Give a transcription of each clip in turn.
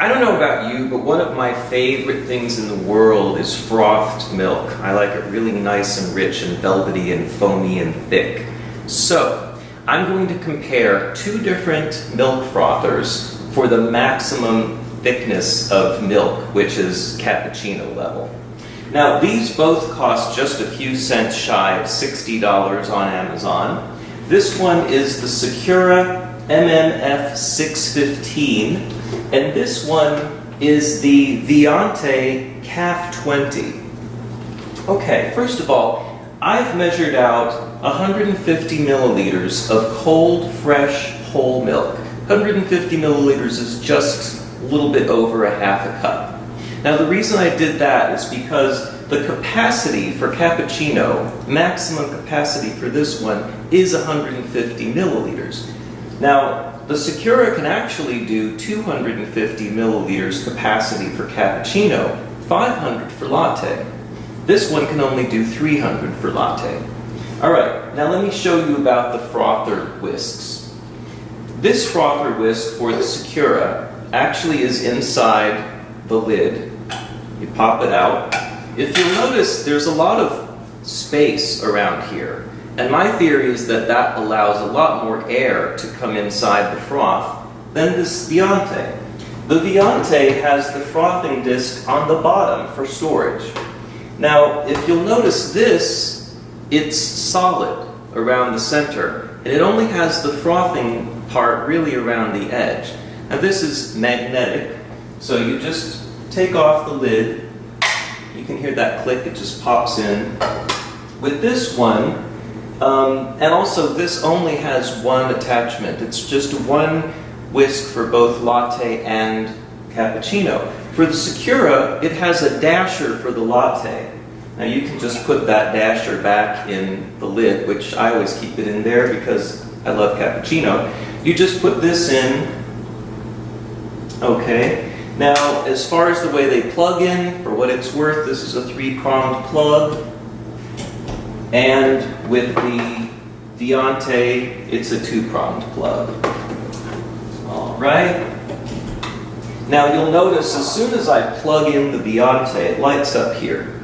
I don't know about you, but one of my favorite things in the world is frothed milk. I like it really nice and rich and velvety and foamy and thick. So, I'm going to compare two different milk frothers for the maximum thickness of milk, which is cappuccino level. Now, these both cost just a few cents shy of $60 on Amazon. This one is the Secura MMF 615, and this one is the Viante CAF 20. Okay, first of all, I've measured out 150 milliliters of cold, fresh, whole milk. 150 milliliters is just a little bit over a half a cup. Now the reason I did that is because the capacity for cappuccino, maximum capacity for this one, is 150 milliliters. Now, the Secura can actually do 250 milliliters capacity for cappuccino, 500 for latte. This one can only do 300 for latte. All right, now let me show you about the frother whisks. This frother whisk for the Secura actually is inside the lid. You pop it out. If you'll notice, there's a lot of space around here. And my theory is that that allows a lot more air to come inside the froth than this Viante. The Viante has the frothing disc on the bottom for storage. Now, if you'll notice this, it's solid around the center, and it only has the frothing part really around the edge. Now this is magnetic, so you just take off the lid, you can hear that click, it just pops in. With this one, um, and also, this only has one attachment. It's just one whisk for both latte and cappuccino. For the Secura, it has a dasher for the latte. Now you can just put that dasher back in the lid, which I always keep it in there because I love cappuccino. You just put this in. Okay. Now, as far as the way they plug in, for what it's worth, this is a three-pronged plug. And with the Viante, it's a two-pronged plug. All right. Now you'll notice as soon as I plug in the Viante, it lights up here.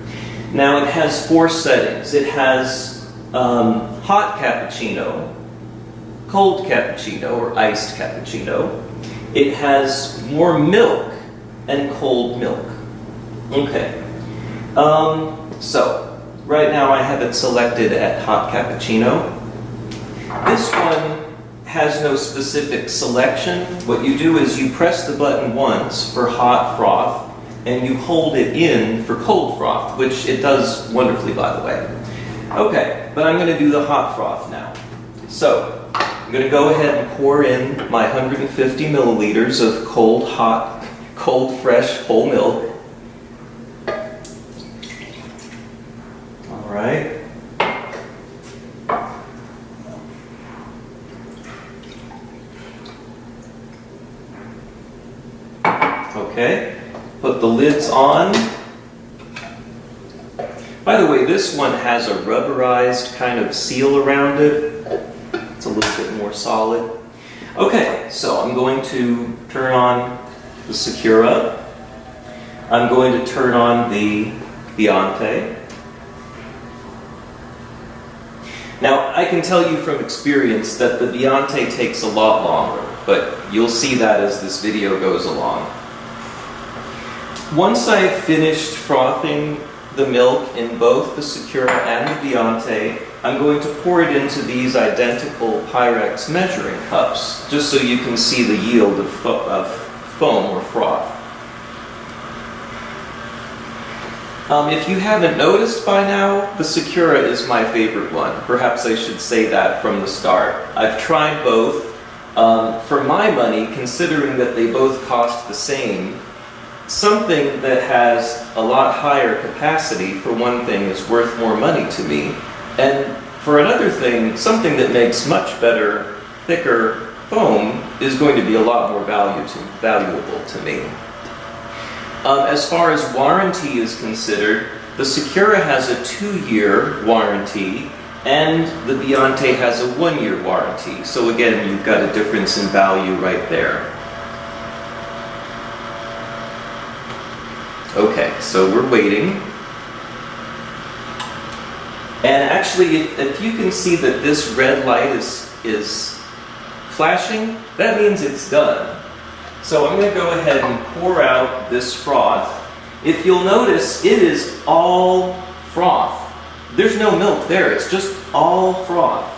Now it has four settings. It has um, hot cappuccino, cold cappuccino or iced cappuccino. It has warm milk and cold milk. Okay. Um, so, Right now I have it selected at hot cappuccino. This one has no specific selection. What you do is you press the button once for hot froth and you hold it in for cold froth, which it does wonderfully by the way. Okay, but I'm going to do the hot froth now. So, I'm going to go ahead and pour in my 150 milliliters of cold, hot, cold, fresh, whole milk. right? Okay, put the lids on. By the way, this one has a rubberized kind of seal around it. It's a little bit more solid. Okay, so I'm going to turn on the Secura. I'm going to turn on the Viante. Now, I can tell you from experience that the Viante takes a lot longer, but you'll see that as this video goes along. Once I've finished frothing the milk in both the Secura and the Viante, I'm going to pour it into these identical Pyrex measuring cups, just so you can see the yield of, fo of foam or froth. Um, if you haven't noticed by now, the Secura is my favorite one. Perhaps I should say that from the start. I've tried both. Um, for my money, considering that they both cost the same, something that has a lot higher capacity, for one thing, is worth more money to me. And for another thing, something that makes much better, thicker foam is going to be a lot more value to, valuable to me. Um, as far as warranty is considered, the Secura has a two-year warranty and the Viante has a one-year warranty. So again, you've got a difference in value right there. Okay, so we're waiting. And actually, if, if you can see that this red light is, is flashing, that means it's done. So I'm going to go ahead and pour out this froth. If you'll notice, it is all froth. There's no milk there, it's just all froth.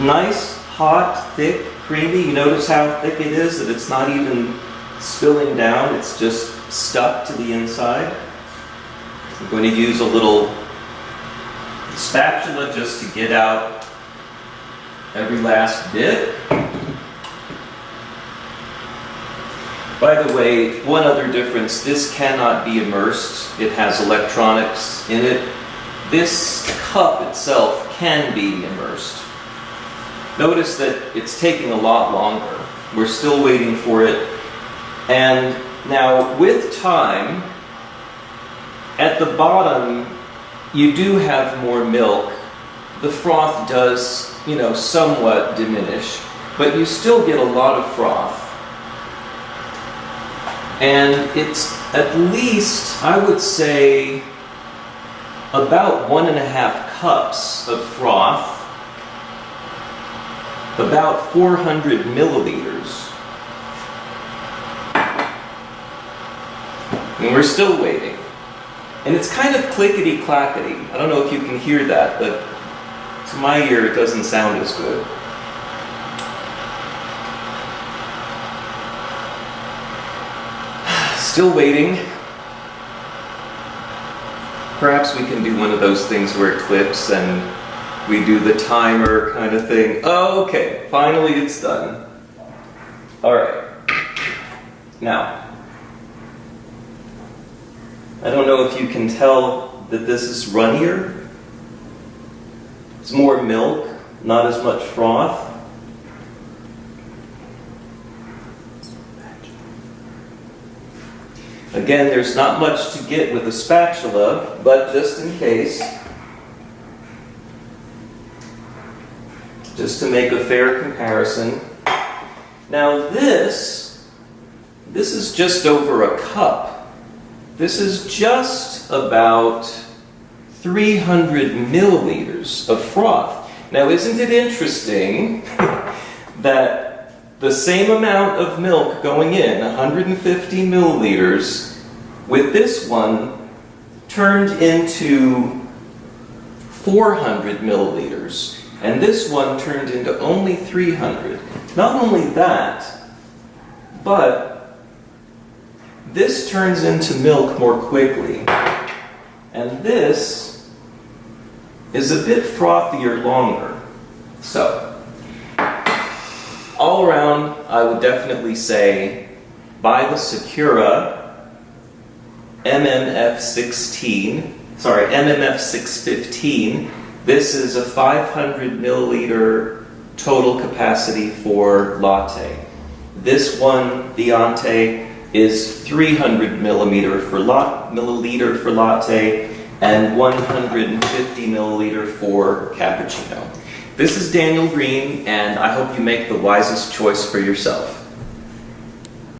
Nice, hot, thick, creamy. You notice how thick it is, that it's not even spilling down, it's just stuck to the inside. I'm going to use a little spatula just to get out every last bit. By the way, one other difference, this cannot be immersed. It has electronics in it. This cup itself can be immersed. Notice that it's taking a lot longer. We're still waiting for it. And now with time, at the bottom, you do have more milk. The froth does, you know, somewhat diminish, but you still get a lot of froth. And it's at least, I would say, about one and a half cups of froth, about 400 milliliters. And we're still waiting. And it's kind of clickety clackety. I don't know if you can hear that, but to my ear it doesn't sound as good. Still waiting. Perhaps we can do one of those things where it clips and we do the timer kind of thing. Oh, okay, finally it's done. All right. Now, I don't know if you can tell that this is runnier. It's more milk, not as much froth. Again, there's not much to get with a spatula, but just in case, just to make a fair comparison. Now this, this is just over a cup. This is just about 300 milliliters of froth. Now, isn't it interesting that the same amount of milk going in, 150 milliliters, with this one turned into 400 milliliters, and this one turned into only 300. Not only that, but this turns into milk more quickly. And this is a bit frothier longer. So, all around, I would definitely say buy the Secura MMF16, sorry, MMF615. This is a 500 milliliter total capacity for latte. This one, the Ante, is 300 millimeter for milliliter for latte and 150 milliliter for cappuccino. This is Daniel Green, and I hope you make the wisest choice for yourself.